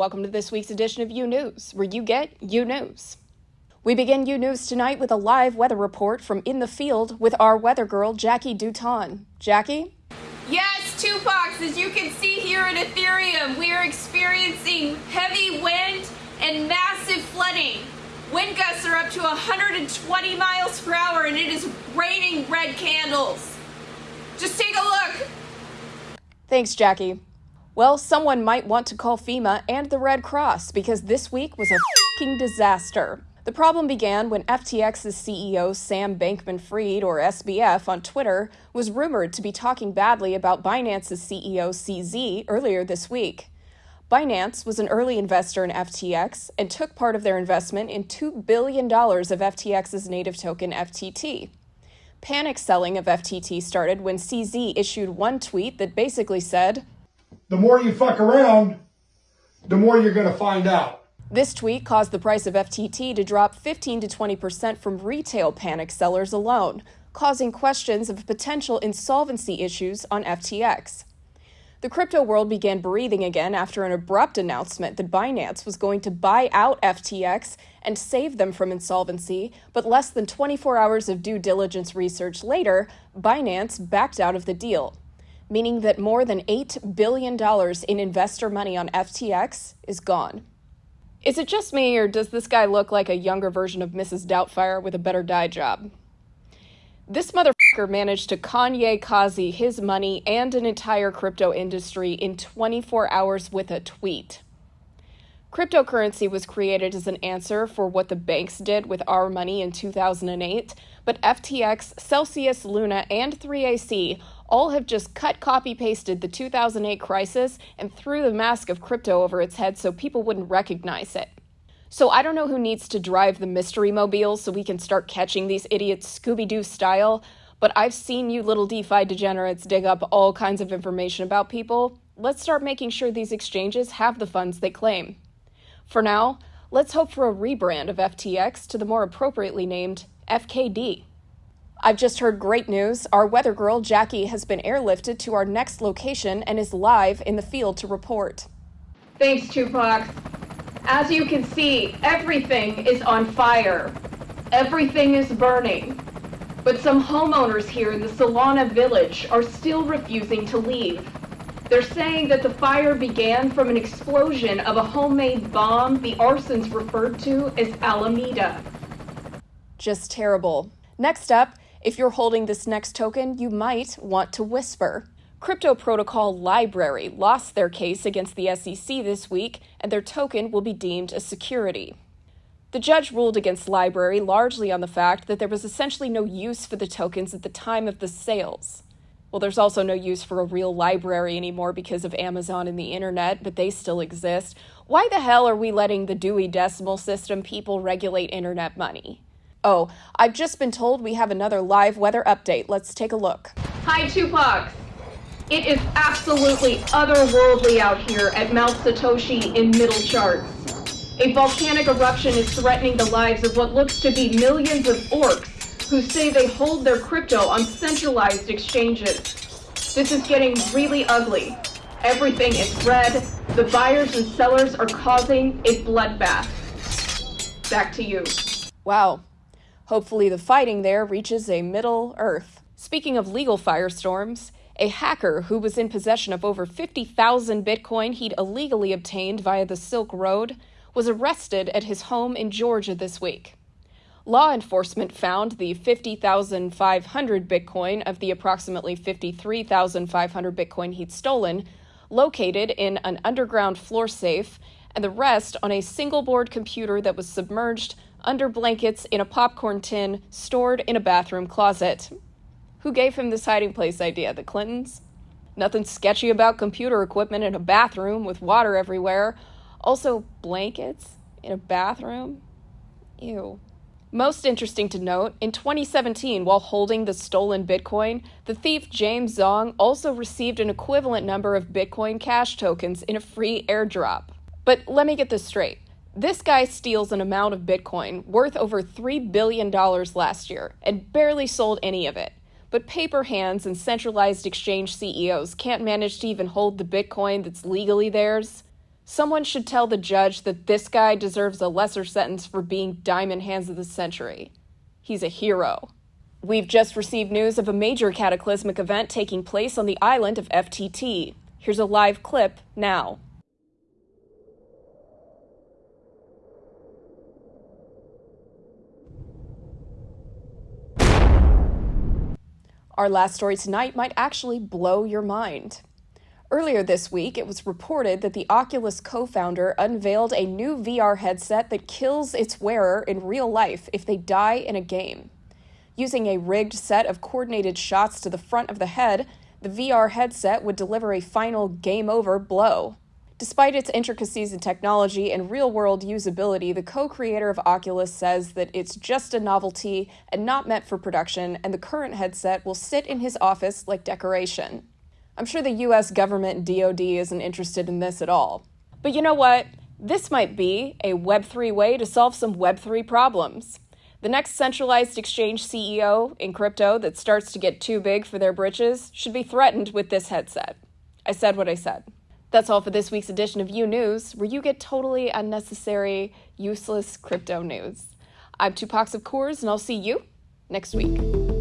welcome to this week's edition of U News, where you get U News. We begin U News tonight with a live weather report from in the field with our weather girl, Jackie Duton. Jackie? Yes, Tupac, as you can see here in Ethereum, we are experiencing heavy wind and massive flooding. Wind gusts are up to 120 miles per hour and it is raining red candles. Just take a look. Thanks, Jackie. Well, someone might want to call FEMA and the Red Cross because this week was a fucking disaster. The problem began when FTX's CEO Sam Bankman Fried, or SBF, on Twitter was rumored to be talking badly about Binance's CEO CZ earlier this week. Binance was an early investor in FTX and took part of their investment in $2 billion of FTX's native token FTT. Panic selling of FTT started when CZ issued one tweet that basically said, the more you fuck around, the more you're going to find out. This tweet caused the price of FTT to drop 15 to 20% from retail panic sellers alone, causing questions of potential insolvency issues on FTX. The crypto world began breathing again after an abrupt announcement that Binance was going to buy out FTX and save them from insolvency, but less than 24 hours of due diligence research later, Binance backed out of the deal meaning that more than $8 billion in investor money on FTX is gone. Is it just me, or does this guy look like a younger version of Mrs. Doubtfire with a better dye job? This motherfucker managed to Kanye Kazi his money and an entire crypto industry in 24 hours with a tweet. Cryptocurrency was created as an answer for what the banks did with our money in 2008, but FTX, Celsius, Luna, and 3AC all have just cut, copy, pasted the 2008 crisis and threw the mask of crypto over its head so people wouldn't recognize it. So I don't know who needs to drive the mystery mobile so we can start catching these idiots Scooby Doo style, but I've seen you little DeFi degenerates dig up all kinds of information about people. Let's start making sure these exchanges have the funds they claim. For now, let's hope for a rebrand of FTX to the more appropriately named FKD. I've just heard great news. Our weather girl, Jackie, has been airlifted to our next location and is live in the field to report. Thanks, Tupac. As you can see, everything is on fire. Everything is burning. But some homeowners here in the Solana village are still refusing to leave. They're saying that the fire began from an explosion of a homemade bomb the arsons referred to as Alameda. Just terrible. Next up, if you're holding this next token, you might want to whisper. Crypto Protocol LBRY lost their case against the SEC this week, and their token will be deemed a security. The judge ruled against LBRY largely on the fact that there was essentially no use for the tokens at the time of the sales. Well, there's also no use for a real library anymore because of Amazon and the internet, but they still exist. Why the hell are we letting the Dewey Decimal System people regulate internet money? Oh, I've just been told we have another live weather update. Let's take a look. Hi, Tupac. It is absolutely otherworldly out here at Mount Satoshi in Middle Charts. A volcanic eruption is threatening the lives of what looks to be millions of orcs who say they hold their crypto on centralized exchanges. This is getting really ugly. Everything is red. The buyers and sellers are causing a bloodbath. Back to you. Wow, Hopefully, the fighting there reaches a Middle Earth. Speaking of legal firestorms, a hacker who was in possession of over 50,000 Bitcoin he'd illegally obtained via the Silk Road was arrested at his home in Georgia this week. Law enforcement found the 50,500 Bitcoin of the approximately 53,500 Bitcoin he'd stolen located in an underground floor safe, and the rest on a single board computer that was submerged under blankets in a popcorn tin stored in a bathroom closet. Who gave him this hiding place idea? The Clintons? Nothing sketchy about computer equipment in a bathroom with water everywhere. Also, blankets in a bathroom? Ew. Most interesting to note, in 2017, while holding the stolen Bitcoin, the thief James Zhong also received an equivalent number of Bitcoin Cash tokens in a free airdrop. But let me get this straight. This guy steals an amount of Bitcoin worth over $3 billion last year and barely sold any of it. But paper hands and centralized exchange CEOs can't manage to even hold the Bitcoin that's legally theirs. Someone should tell the judge that this guy deserves a lesser sentence for being Diamond Hands of the Century. He's a hero. We've just received news of a major cataclysmic event taking place on the island of FTT. Here's a live clip now. Our last story tonight might actually blow your mind. Earlier this week, it was reported that the Oculus co founder unveiled a new VR headset that kills its wearer in real life if they die in a game. Using a rigged set of coordinated shots to the front of the head, the VR headset would deliver a final game over blow. Despite its intricacies in technology and real world usability, the co creator of Oculus says that it's just a novelty and not meant for production, and the current headset will sit in his office like decoration. I'm sure the US government DoD isn't interested in this at all. But you know what? This might be a Web3 way to solve some Web3 problems. The next centralized exchange CEO in crypto that starts to get too big for their britches should be threatened with this headset. I said what I said. That's all for this week's edition of You News, where you get totally unnecessary, useless crypto news. I'm Tupac of Coors, and I'll see you next week.